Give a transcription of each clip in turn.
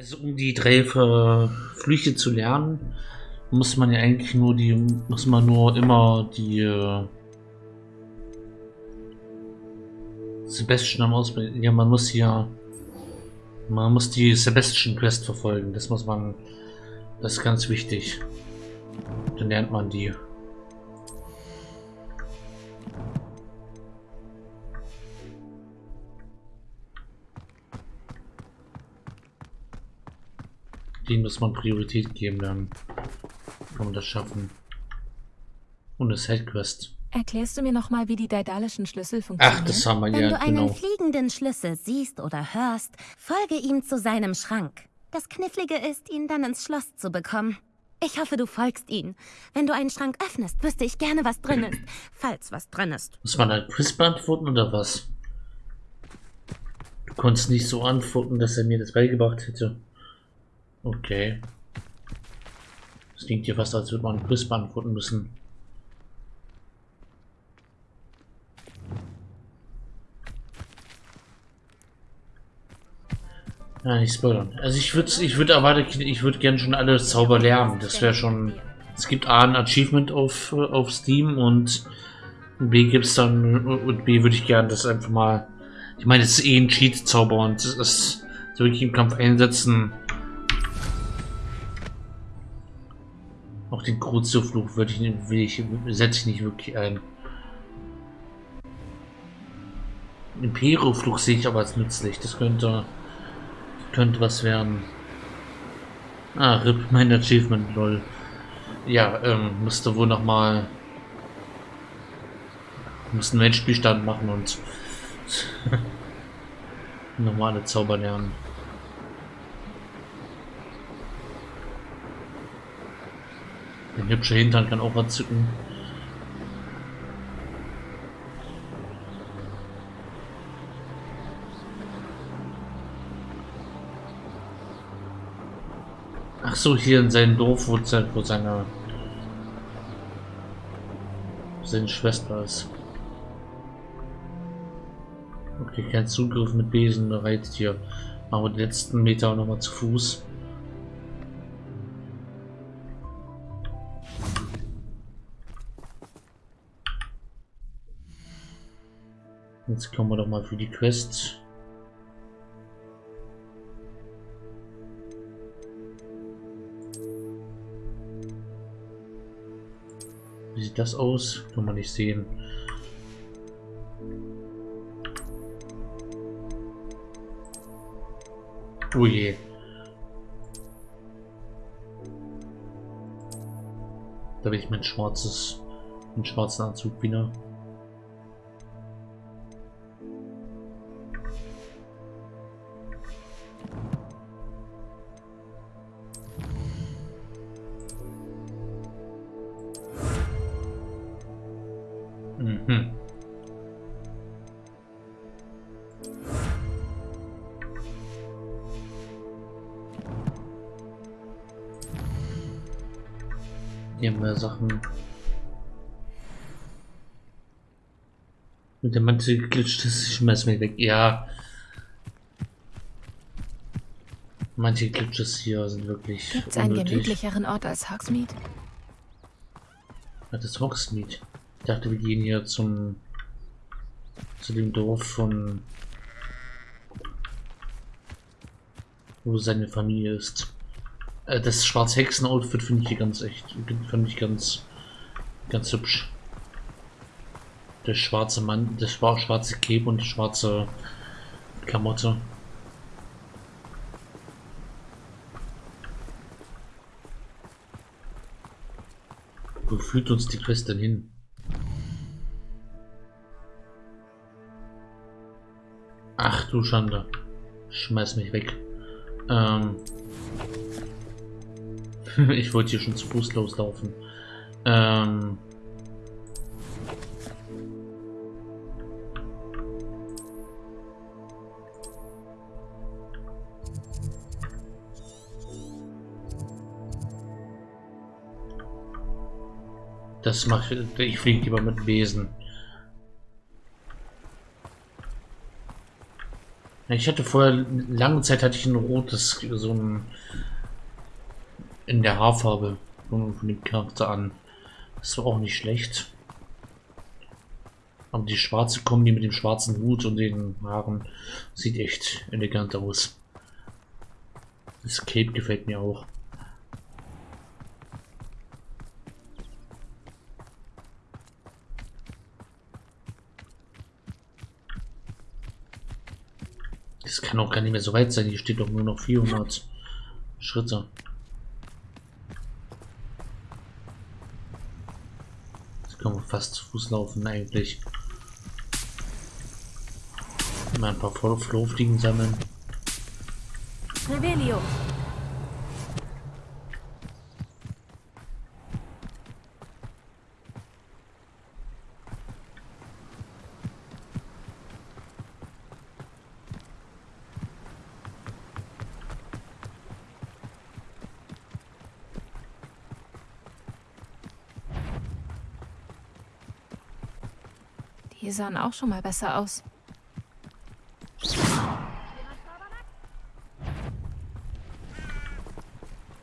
Also um die drei Flüche zu lernen, muss man ja eigentlich nur die, muss man nur immer die äh, Sebastian ausbilden. Ja, man muss ja, man muss die Sebastian Quest verfolgen. Das muss man, das ist ganz wichtig. Dann lernt man die. Den muss man Priorität geben, dann kann man das schaffen. Und das Headquest. Erklärst du mir nochmal, wie die daedalischen Schlüssel funktionieren? Ach, das haben wir Wenn ja, du einen genau. fliegenden Schlüssel siehst oder hörst, folge ihm zu seinem Schrank. Das Knifflige ist, ihn dann ins Schloss zu bekommen. Ich hoffe, du folgst ihm. Wenn du einen Schrank öffnest, wüsste ich gerne, was drin ist. Falls was drin ist. Muss man ein Quiz beantworten oder was? Du konntest nicht so antworten, dass er mir das beigebracht hätte. Okay. Das klingt ja fast, als würde man ein Quiz beantworten müssen. Ja, nicht spoilern. Also ich würde ich würde erwarten, ich würde gerne schon alle Zauber lernen. Das wäre schon. Es gibt A ein Achievement auf, auf Steam und B gibt's dann und B würde ich gerne das einfach mal. Ich meine, es ist eh ein Cheat-Zauber und das ist so wirklich im Kampf einsetzen. Auch den Crucio-Fluch würde ich, will ich, setze ich nicht wirklich ein. Impero-Fluch sehe ich aber als nützlich. Das könnte, könnte was werden. Ah, RIP, mein Achievement, lol. Ja, ähm, müsste wohl noch mal müssen einen Endspielstand machen und normale Zauber lernen. Ein hübscher Hintern kann auch erzücken. Ach so, hier in seinem Dorf, wo, wo seine seine Schwester ist. Okay, kein Zugriff mit Besen, Reittier. Machen wir die letzten Meter nochmal zu Fuß. Jetzt kommen wir doch mal für die Quest. Wie sieht das aus? Kann man nicht sehen. Oh je. Da will ich mein schwarzes, einen schwarzen Anzug wieder. Hier wir Sachen. Mit der Mantel geglitscht ist, ich schmeiß mir weg. Ja. Manche Glitches hier sind wirklich Gibt's einen unnötig. gemütlicheren Ort als Hogsmeade? Ja, das ist Hogsmeade. Ich dachte, wir gehen hier zum zu dem Dorf von wo seine Familie ist. Äh, Das Schwarz-Hexen-Outfit finde ich hier ganz echt, finde ich ganz, ganz hübsch. Der schwarze Mann, das schwa- schwarze Cape und schwarze Klamotte. Wo führt uns die Quest denn hin? Ach du Schande. Schmeiß mich weg. Ähm. ich wollte hier schon zu Fuß loslaufen. Ähm. Das macht ich fliege lieber mit Besen. Ich hatte vorher, lange Zeit hatte ich ein rotes, so ein, in der Haarfarbe von, dem Charakter an. Das war auch nicht schlecht. Aber die schwarze Kombi mit dem schwarzen Hut und den Haaren sieht echt elegant aus. Das Cape gefällt mir auch. Das kann auch gar nicht mehr so weit sein. Hier steht doch nur noch 400 Schritte. Jetzt können wir fast zu Fuß laufen eigentlich. Mal ein paar Flohfliegen sammeln. Revelio. Die sahen auch schon mal besser aus.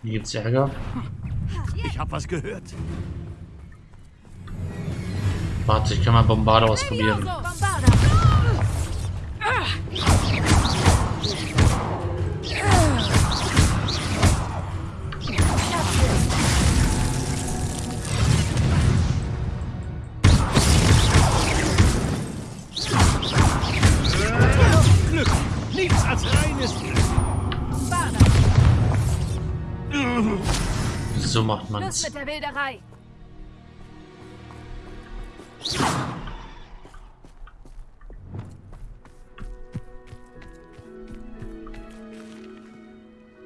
Hier gibt's Ärger. Ich hab was gehört. Warte, ich kann mal Bombarder ausprobieren. Glück. So macht der Wilderei.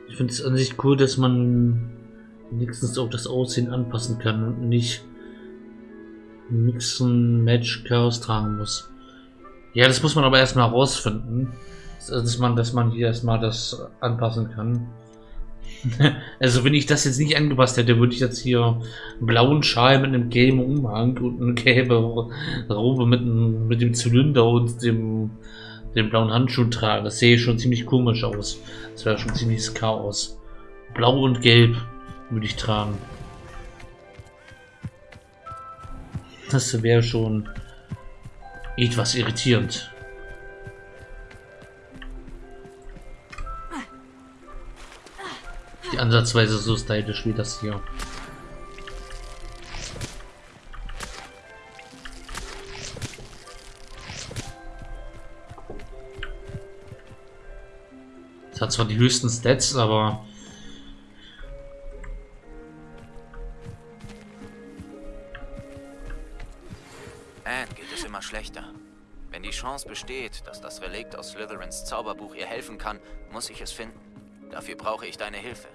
Ich finde es an sich cool, dass man wenigstens auch das Aussehen anpassen kann und nicht Mixen Match Chaos tragen muss. Ja, das muss man aber erstmal herausfinden. Also, Dass man, dass man hier erstmal das anpassen kann. also wenn ich das jetzt nicht angepasst hätte, würde ich jetzt hier einen blauen Schal mit einem gelben Umhang und eine gelbe Robe mit, einem, mit dem Zylinder und dem, dem blauen Handschuh tragen. Das sehe schon ziemlich komisch aus. Das wäre schon ziemliches Chaos. Blau und Gelb würde ich tragen. Das wäre schon etwas irritierend. Die Ansatzweise so stylisch wie das hier. Es hat zwar die höchsten Stats, aber Anne geht es immer schlechter. Wenn die Chance besteht, dass das Relikt aus Slytherins Zauberbuch ihr helfen kann, muss ich es finden. Dafür brauche ich deine Hilfe.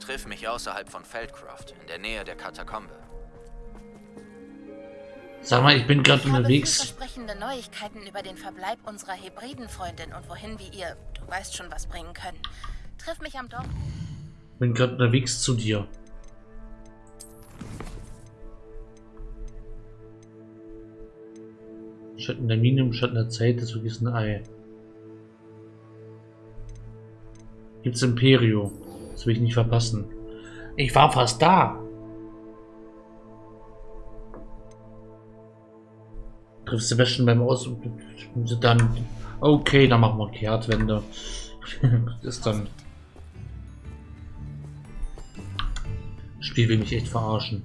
Triff mich außerhalb von Feldcroft, in der Nähe der Katakombe. sag mal, ich bin gerade Ich habe unterwegs. vielversprechende Neuigkeiten über den Verbleib unserer Hebridenfreundin und wohin wir ihr, du weißt schon, was bringen können. Triff mich am Dorf. Bin gerade unterwegs zu dir. Schatten der Mine im Schatten der Zeit des vergessenen Ei. Gibt's Imperio. Das will ich nicht verpassen. Ich war fast da. Triffst Sebastian beim Aus... Dann... Okay, dann machen wir Kehrtwende. ist dann... Das Spiel will mich echt verarschen.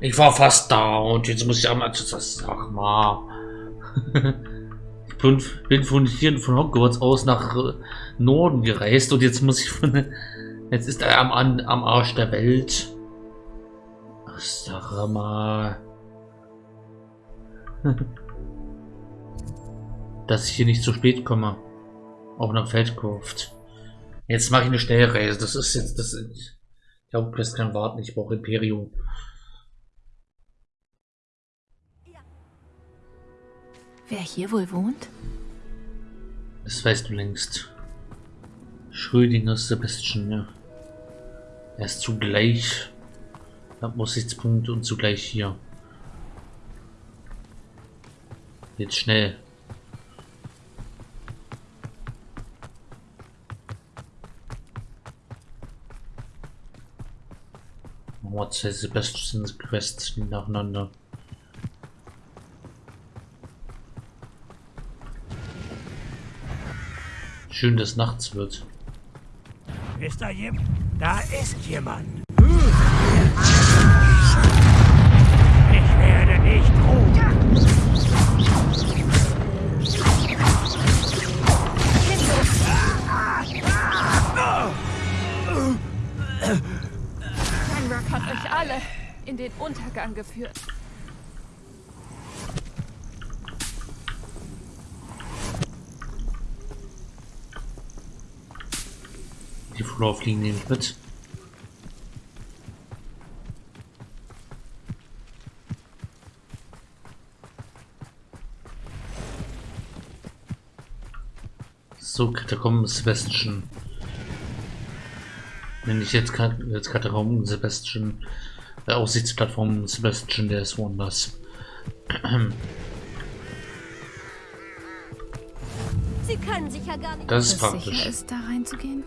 Ich war fast da und jetzt muss ich einmal sag mal. bin, von hier von Hogwarts aus nach äh, Norden gereist und jetzt muss ich von jetzt ist er am, am Arsch der Welt. Sag mal. Dass ich hier nicht zu spät komme. Auch nach Feldkurft. Jetzt mache ich eine Schnellreise. Das ist jetzt das. Ich glaube, das kann warten. Ich brauche Imperium. Wer hier wohl wohnt? Das weißt du längst. Schrödinger Sebastian, ja. Er ist zugleich Aussichtspunkt und zugleich hier. Jetzt schnell. Zwei Sebastians Quests nacheinander. Schön, dass nachts wird. Ist da jemand? Da ist jemand. Ich werde nicht ruhen. Ranrock hat euch alle in den Untergang geführt. Die Floorfliegen nehme ich mit. So, Katakomben Sebastian. Wenn ich jetzt, Kat jetzt Katakomben Sebastian, äh, Aussichtsplattform Sebastian des Wonders. Sie können sich ja gar nicht... Das ist praktisch. sicher ist, da reinzugehen?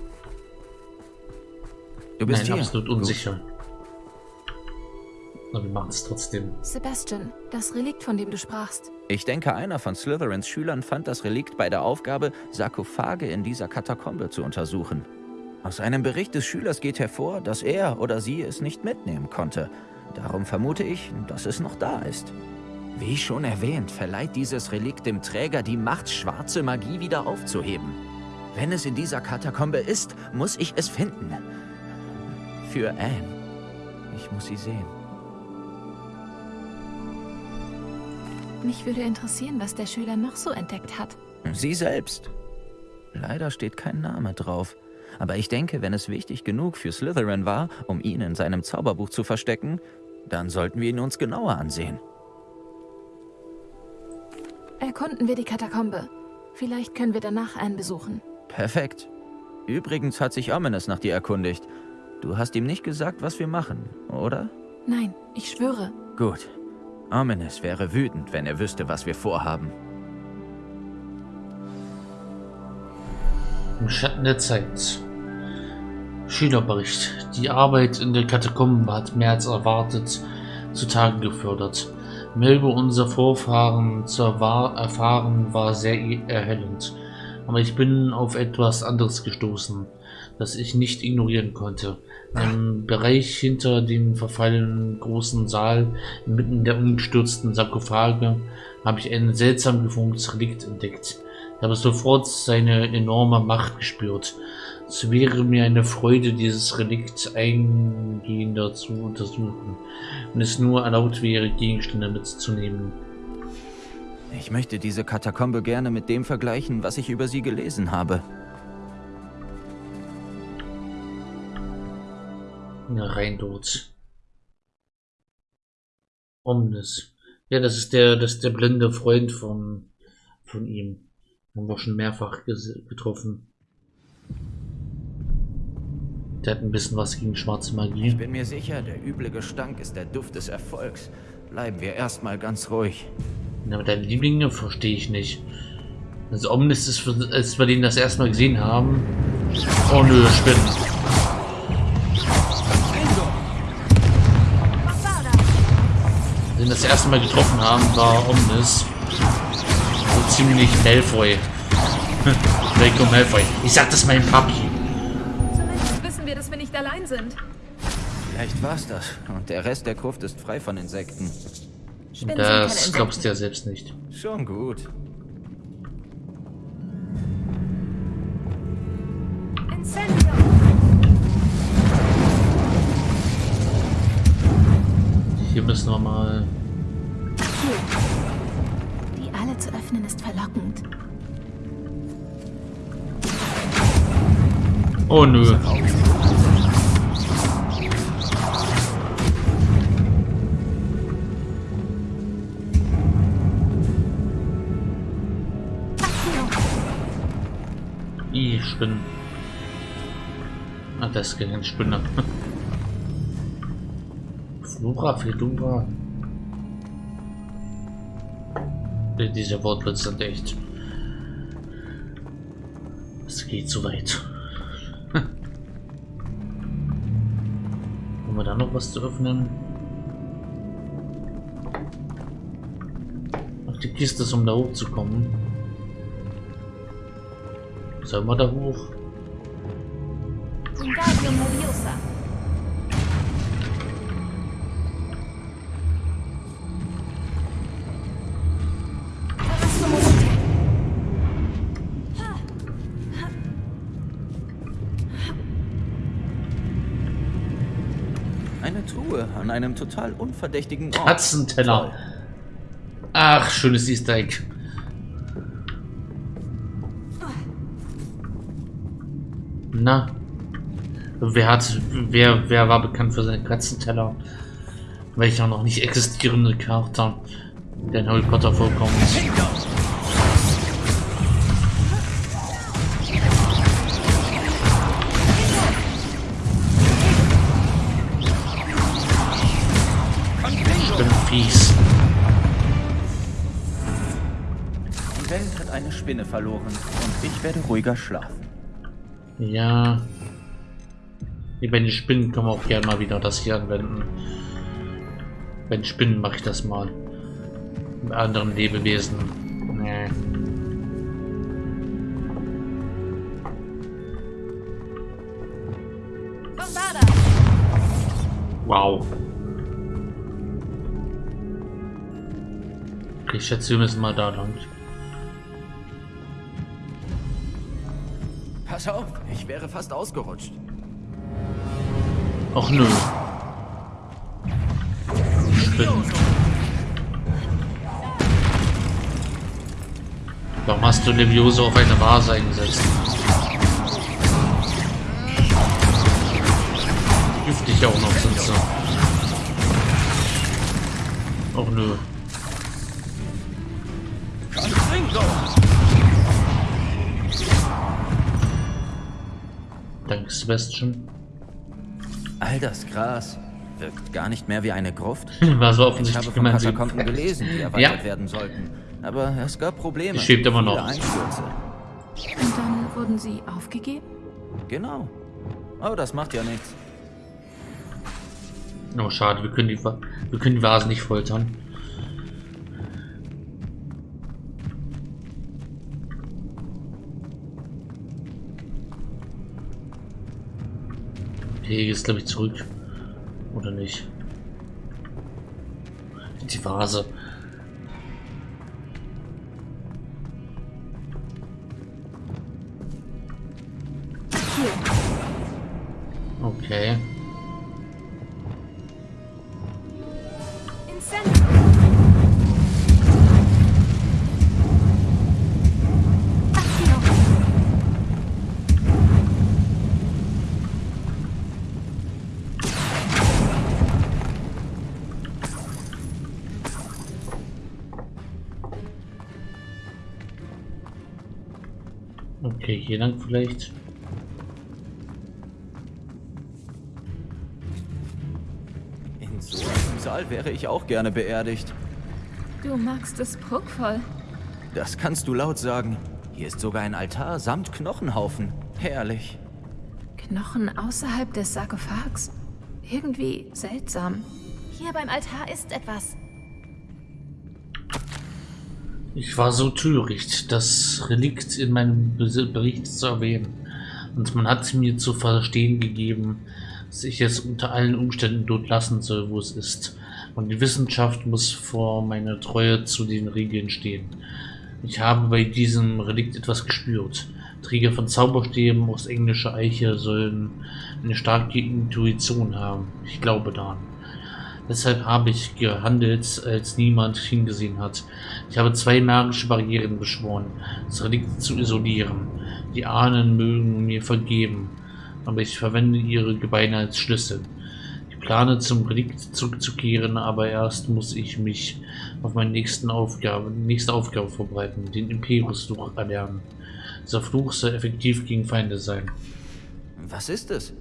Du bist Nein, hier. absolut Gut. unsicher. Aber wir machen es trotzdem. Sebastian, das Relikt, von dem du sprachst. Ich denke, einer von Slytherins Schülern fand das Relikt bei der Aufgabe, Sarkophage in dieser Katakombe zu untersuchen. Aus einem Bericht des Schülers geht hervor, dass er oder sie es nicht mitnehmen konnte. Darum vermute ich, dass es noch da ist. Wie schon erwähnt, verleiht dieses Relikt dem Träger die Macht, schwarze Magie wieder aufzuheben. Wenn es in dieser Katakombe ist, muss ich es finden. Für Anne. Ich muss sie sehen. Mich würde interessieren, was der Schüler noch so entdeckt hat. Sie selbst. Leider steht kein Name drauf. Aber ich denke, wenn es wichtig genug für Slytherin war, um ihn in seinem Zauberbuch zu verstecken, dann sollten wir ihn uns genauer ansehen. Erkunden wir die Katakombe. Vielleicht können wir danach einen besuchen. Perfekt. Übrigens hat sich Ominous nach dir erkundigt. Du hast ihm nicht gesagt, was wir machen, oder? Nein, ich schwöre. Gut. Ominous wäre wütend, wenn er wüsste, was wir vorhaben. Im Schatten der Zeit. Schülerbericht. Die Arbeit in der Katakombe hat mehr als erwartet zutage gefördert. Mehr über unser Vorfahren zu erfahren war sehr e- erhellend. Aber ich bin auf etwas anderes gestoßen, das ich nicht ignorieren konnte. Im Bereich hinter dem verfallenen großen Saal, inmitten der umgestürzten Sarkophage, habe ich ein seltsam geformtes Relikt entdeckt. Ich habe sofort seine enorme Macht gespürt. Es wäre mir eine Freude, dieses Relikt eingehender zu untersuchen, wenn es nur erlaubt wäre, Gegenstände mitzunehmen. Ich möchte diese Katakombe gerne mit dem vergleichen, was ich über sie gelesen habe. Rein dort. Omnis. Ja, das ist der, das ist der blinde Freund von, von ihm. Haben wir schon mehrfach getroffen. Der hat ein bisschen was gegen schwarze Ich Magie. bin mir sicher, der üble Gestank ist der Duft des Erfolgs. Bleiben wir erstmal ganz ruhig. Ja, aber deine Lieblinge verstehe ich nicht. Also Omnis ist, für, als wir den das erste Mal gesehen haben. Oh nö, Spinnen. Ihn das erste Mal getroffen haben, war Omnis so ziemlich Malfoy. Draco Malfoy. Ich sag das meinem Papi. Zumindest wissen wir, dass wir nicht allein sind. Vielleicht war's das. Und der Rest der Gruft ist frei von Insekten. Spinnen Das glaubst du ja selbst nicht. Schon gut. Hier müssen wir mal. Die alle zu öffnen ist verlockend. Oh nö. I, Spinnen. Ah, das ist kein Spinner. Flora, Fedora. Diese Wortwitze sind echt. Es geht zu weit. Haben wir da noch was zu öffnen? Ach, die Kiste ist, um da hochzukommen. Sollen wir da hoch? Truhe an einem total unverdächtigen Ort. Katzenteller. Ach, schönes Easter Egg. Na, wer hat, wer, wer war bekannt für seine Katzenteller? Welcher noch nicht existierende Charakter, der in Harry Potter vorkommt? Eine Spinne verloren und ich werde ruhiger schlafen. Ja. Bei den Spinnen wir auch gerne mal wieder das hier anwenden. Den Spinnen mache ich das mal. Bei anderen Lebewesen. Nee. Wow. Ich schätze, wir müssen mal da lang. Pass auf, ich wäre fast ausgerutscht. Ach nö. Spinnen. Warum hast du Levioso auf eine Vase eingesetzt? Giftig auch noch sind sie. Ach nö. Sebastian. All das Gras wirkt gar nicht mehr wie eine Gruft. War so Ich habe offensichtlich von gemeint. Katakomben gelesen, die erweitert werden sollten. Aber es gab Probleme. Die schwebt immer noch. Einstürze. Und dann wurden sie aufgegeben? Genau. Aber das macht ja nichts. Oh, schade, wir können die, wir können die Vasen nicht foltern. Okay, jetzt glaube ich zurück. Oder nicht? Die Vase. Hier lang vielleicht. In so einem Saal wäre ich auch gerne beerdigt. Du magst es prunkvoll. Das kannst du laut sagen. Hier ist sogar ein Altar samt Knochenhaufen. Herrlich. Knochen außerhalb des Sarkophags. Irgendwie seltsam. Hier beim Altar ist etwas. Ich war so töricht, das Relikt in meinem Bericht zu erwähnen. Und man hat mir zu verstehen gegeben, dass ich es unter allen Umständen dort lassen soll, wo es ist. Und die Wissenschaft muss vor meiner Treue zu den Regeln stehen. Ich habe bei diesem Relikt etwas gespürt. Träger von Zauberstäben aus englischer Eiche sollen eine starke Intuition haben. Ich glaube daran. Deshalb habe ich gehandelt, als niemand hingesehen hat. Ich habe zwei magische Barrieren beschworen, das Relikt zu isolieren. Die Ahnen mögen mir vergeben, aber ich verwende ihre Gebeine als Schlüssel. Ich plane zum Relikt zurückzukehren, aber erst muss ich mich auf meine nächsten Aufgabe, nächste Aufgabe vorbereiten, den Imperius-Fluch erlernen. Dieser Fluch soll effektiv gegen Feinde sein. Was ist es?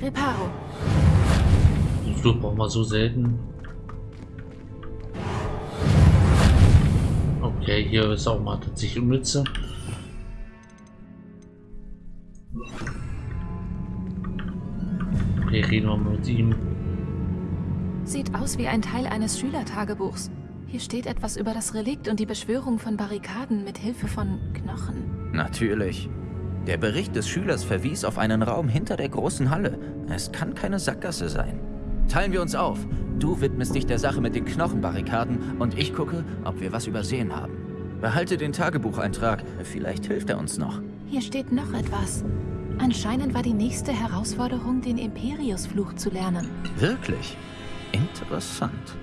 Reparo. Den Flug brauchen wir so selten. Okay, hier ist auch mal tatsächlich Mütze. Okay, reden wir mal mit ihm. Sieht aus wie ein Teil eines Schülertagebuchs. Hier steht etwas über das Relikt und die Beschwörung von Barrikaden mit Hilfe von Knochen. Natürlich. Der Bericht des Schülers verwies auf einen Raum hinter der großen Halle. Es kann keine Sackgasse sein. Teilen wir uns auf. Du widmest dich der Sache mit den Knochenbarrikaden und ich gucke, ob wir was übersehen haben. Behalte den Tagebucheintrag. Vielleicht hilft er uns noch. Hier steht noch etwas. Anscheinend war die nächste Herausforderung, den Imperius-Fluch zu lernen. Wirklich? Interessant.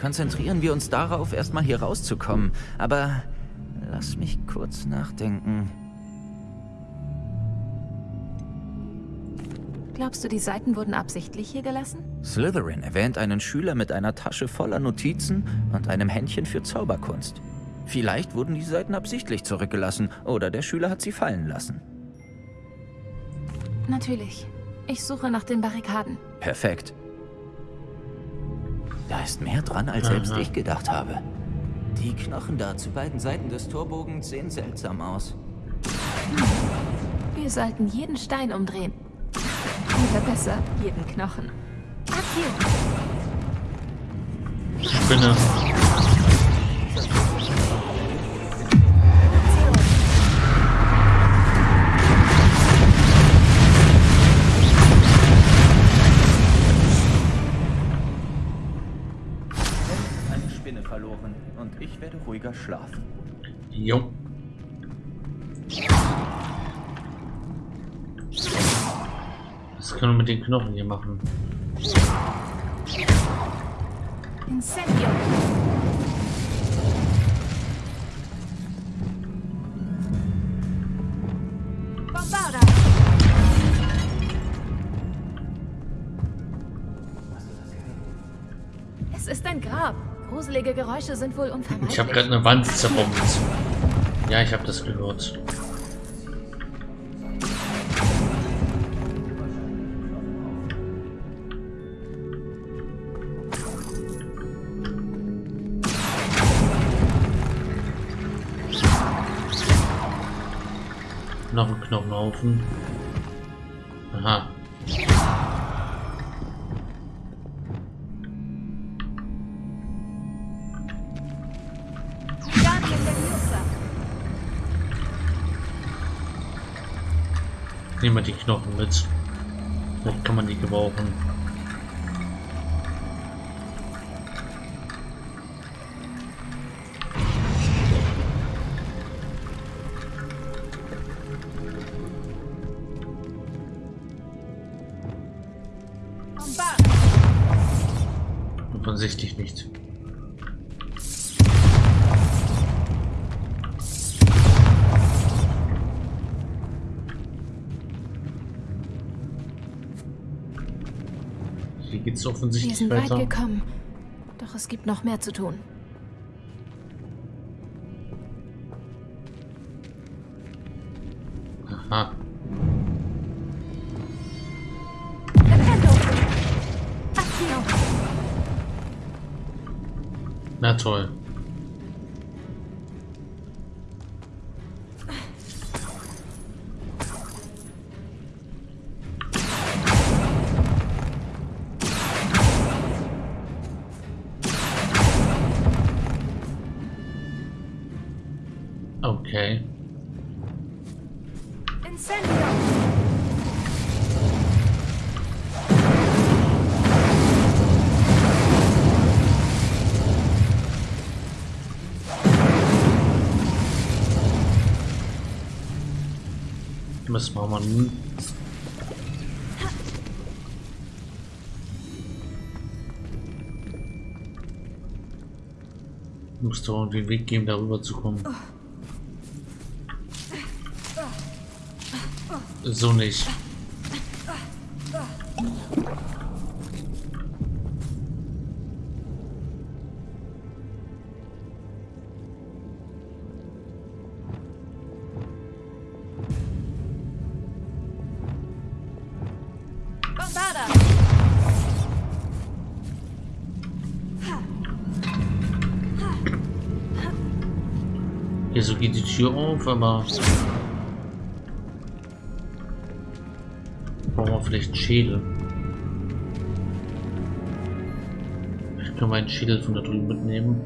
Konzentrieren wir uns darauf, erstmal hier rauszukommen. Aber lass mich kurz nachdenken. Glaubst du, die Seiten wurden absichtlich hier gelassen? Slytherin erwähnt einen Schüler mit einer Tasche voller Notizen und einem Händchen für Zauberkunst. Vielleicht wurden die Seiten absichtlich zurückgelassen oder der Schüler hat sie fallen lassen. Natürlich. Ich suche nach den Barrikaden. Perfekt. Da ist mehr dran, als selbst Aha. ich gedacht habe. Die Knochen da zu beiden Seiten des Torbogens sehen seltsam aus. Wir sollten jeden Stein umdrehen. Oder besser, jeden Knochen. Akio! Spinne. Ruhiger schlafen. Jo. Was können wir mit den Knochen hier machen? Incendio! Gruselige Geräusche sind wohl unvermeidlich. Ich habe gerade eine Wand zerbombt. Ja, ich habe das gehört. Noch ein Knochenhaufen. Wir die Knochen mit. Vielleicht kann man die gebrauchen. Hier geht's Wir offensichtlich sind weit weiter. gekommen. Doch es gibt noch mehr zu tun. Aha. Na toll. Machen wir nun? Muss doch irgendwie einen Weg geben, darüber zu kommen. So nicht. Geht die Tür auf, aber... Brauchen wir vielleicht einen Schädel. Ich kann meinen Schädel von da drüben mitnehmen,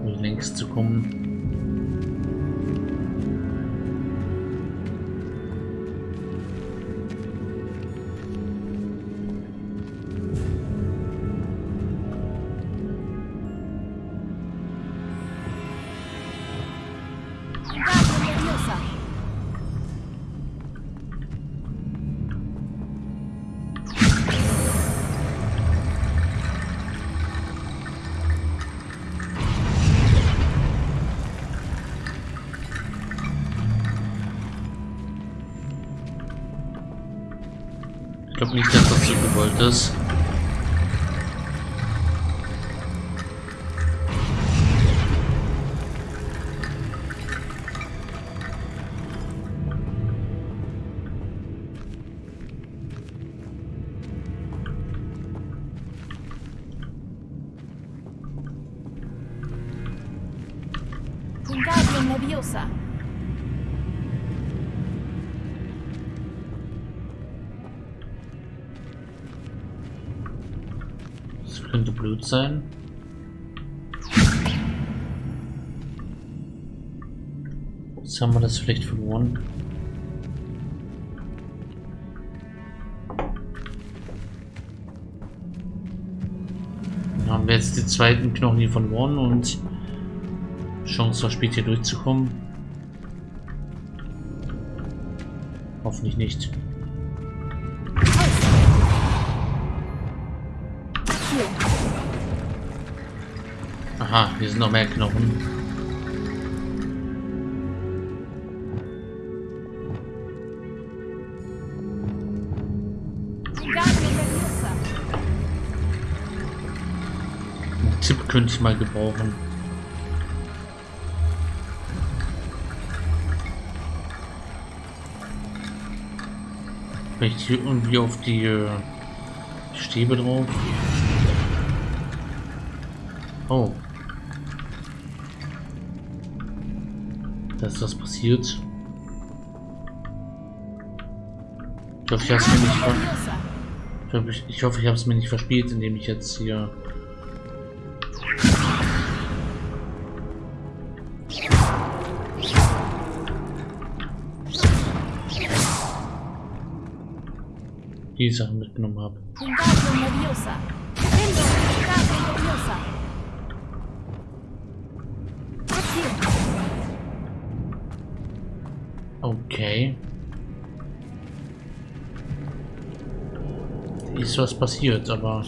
um hier längs zu kommen. Ich glaube nicht, dass das so gewollt ist. Sein. Jetzt haben wir das vielleicht verloren. Dann haben wir jetzt die zweiten Knochen hier verloren und Chance verspielt hier durchzukommen. Hoffentlich nicht. Aha, hier sind noch mehr Knochen. Einen Tipp könnte ich mal gebrauchen. Vielleicht hier irgendwie auf die äh, Stäbe drauf. Oh. Da ist was passiert. Ich hoffe, ich habe es mir nicht ver ich hoffe, ich, ich, hoffe, ich habe es mir nicht verspielt, indem ich jetzt hier die Sachen mitgenommen habe. Okay. Ist was passiert, aber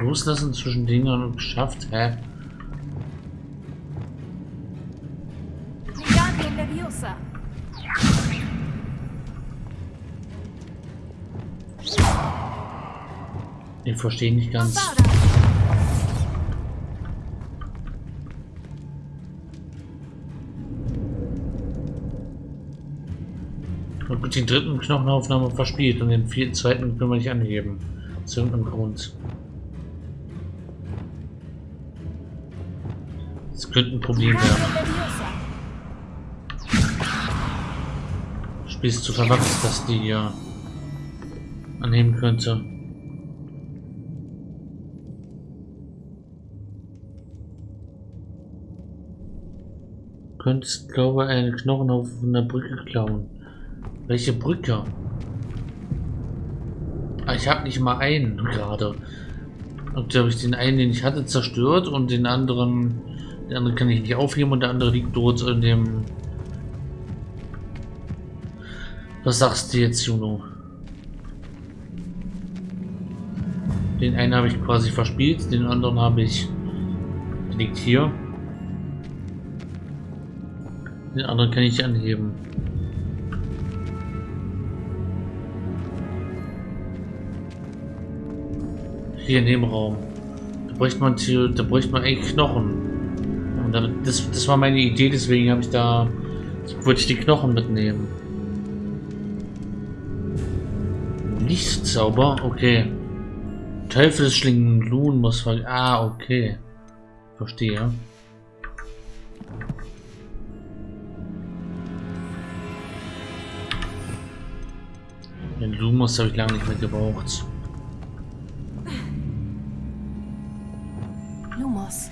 loslassen zwischen Dingern und geschafft. Hä? Ich verstehe nicht ganz. Und mit den dritten Knochenaufnahme verspielt und den vierten zweiten können wir nicht angeben. Aus irgendeinem Grund. Das könnte ein Problem werden. Spiel ist zu verwachsen, dass die hier annehmen könnte. Könntest, glaube ich, einen Knochenhaufen von der Brücke klauen. Welche Brücke? Ah, Ich habe nicht mal einen gerade. Und da habe ich den einen, den ich hatte, zerstört und den anderen, den anderen kann ich nicht aufheben und der andere liegt dort in dem. Was sagst du jetzt, Juno? Den einen habe ich quasi verspielt, den anderen habe ich. Der liegt hier. Den anderen kann ich anheben. Hier in dem Raum. Da bräuchte man, da bräuchte man eigentlich Knochen. Und damit, das, das war meine Idee, deswegen habe ich da, wollte ich die Knochen mitnehmen. Lichtzauber? Okay. Teufelsschlingen, Lun muss ver... Ah, okay. Verstehe. Lumos habe ich lange nicht mehr gebraucht. Lumos.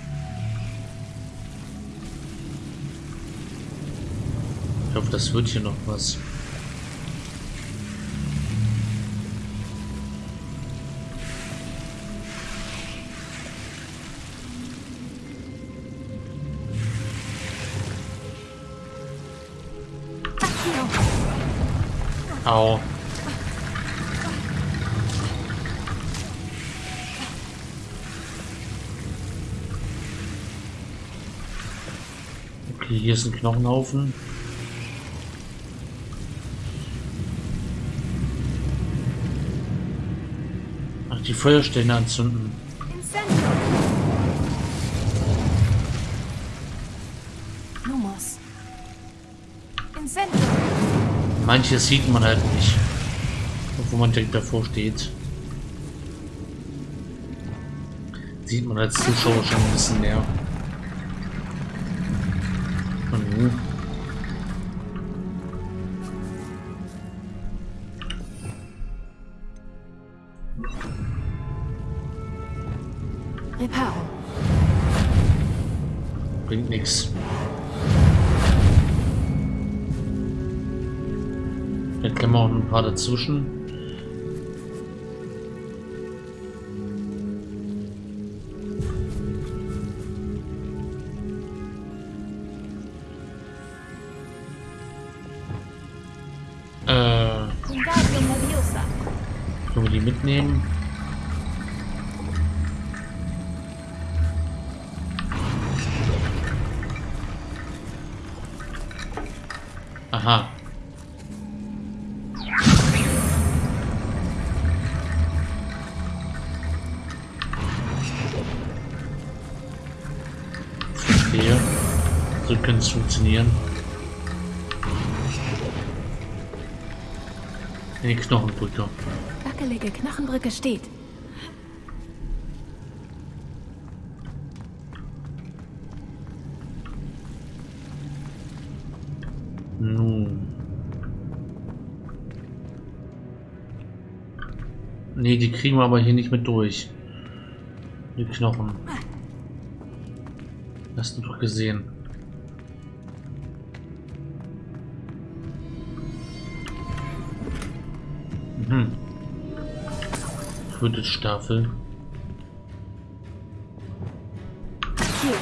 Ich hoffe, das wird hier noch was. Au. Okay, hier ist ein Knochenhaufen. Ach, die Feuerstellen anzünden. Manches sieht man halt nicht. Obwohl man direkt davor steht. Sieht man als Zuschauer schon ein bisschen mehr. Dann können wir auch ein paar dazwischen. Könnte es funktionieren. Die Knochenbrücke. Wackelige Knochenbrücke steht. Nun. Nee, die kriegen wir aber hier nicht mit durch. Die Knochen. Hast du doch gesehen. Mhm. Quidditch-Staffel. Hier.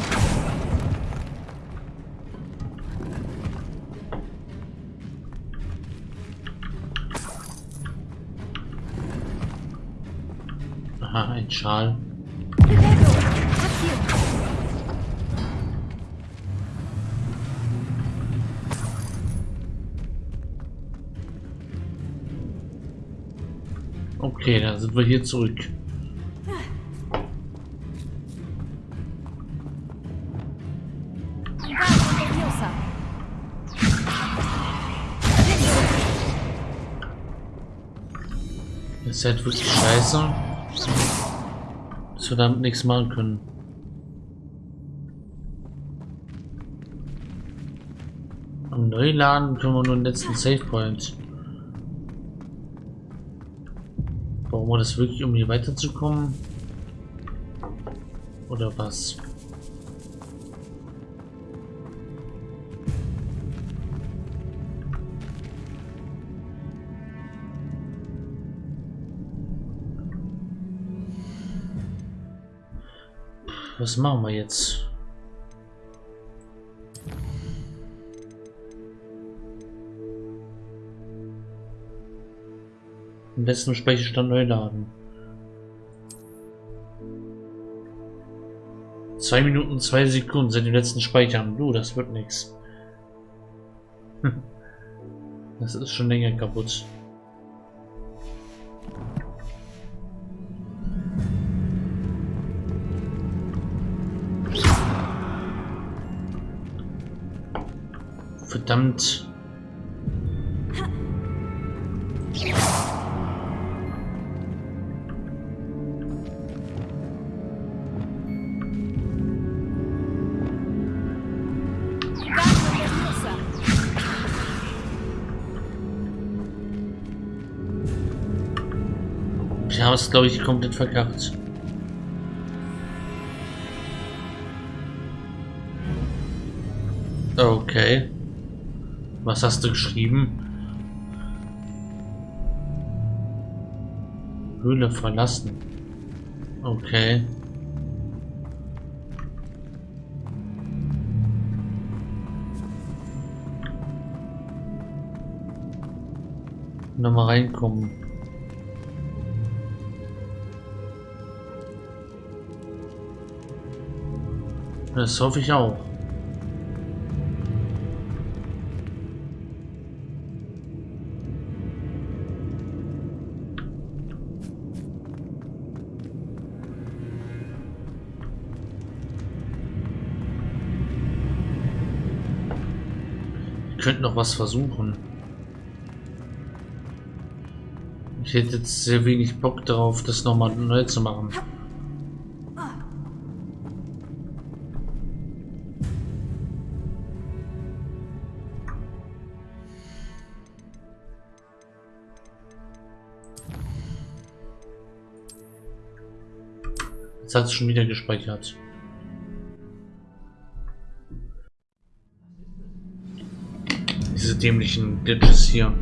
Aha, ein Schal. Okay, dann sind wir hier zurück. Das ist halt wirklich scheiße. Dass wir damit nichts machen können. Am Neuladen können wir nur den letzten Save Wir das wirklich, um hier weiterzukommen? Oder was? Was machen wir jetzt? Am besten Speicherstand neu laden. Zwei Minuten, zwei Sekunden seit dem letzten Speichern. Du, das wird nichts. Das ist schon länger kaputt. Verdammt. Da hast glaube ich komplett verkackt. Okay. Was hast du geschrieben? Höhle verlassen. Okay. Nochmal reinkommen. Das hoffe ich auch. Wir könnten noch was versuchen. Ich hätte jetzt sehr wenig Bock darauf, das nochmal neu zu machen. Jetzt hat es schon wieder gespeichert. Diese dämlichen Glitches hier.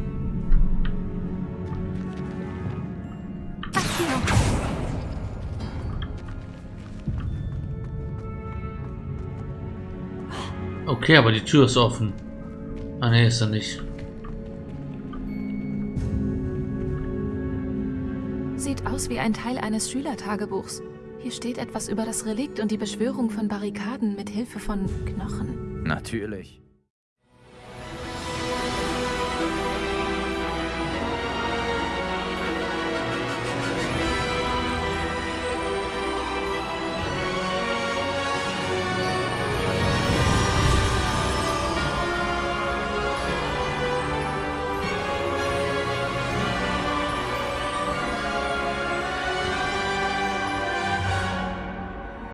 Okay, aber die Tür ist offen. Ah ne, ist er nicht. Sieht aus wie ein Teil eines Schülertagebuchs. Hier steht etwas über das Relikt und die Beschwörung von Barrikaden mit Hilfe von Knochen. Natürlich.